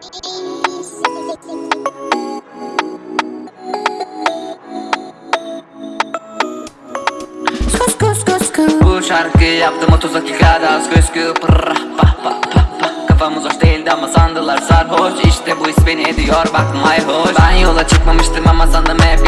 Kus kus kus kus Bu şarkı yaptım 30 dakikada. Az göz pırrah pah pah pah pah. Kafamız hoş değildi ama sandılar sarhoş. İşte bu his beni ediyor bak mayhoş Ben yola çıkmamıştım ama sandım hep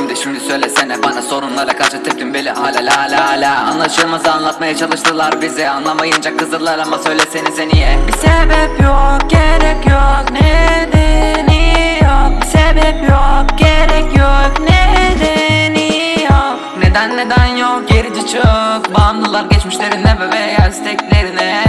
kimdi şimdi söylesene bana sorunlara karşı tepkim beli. Hala la la la. Anlaşılmaz anlatmaya çalıştılar bizi. Anlamayınca kızdılar ama söylesenize niye? Bir sebep yok gerek yok. Nedeni yok. Bir sebep yok gerek yok. Nedeni yok. Neden neden yok? Gerici çok. Bağımlılar geçmişlerine ve veya isteklerine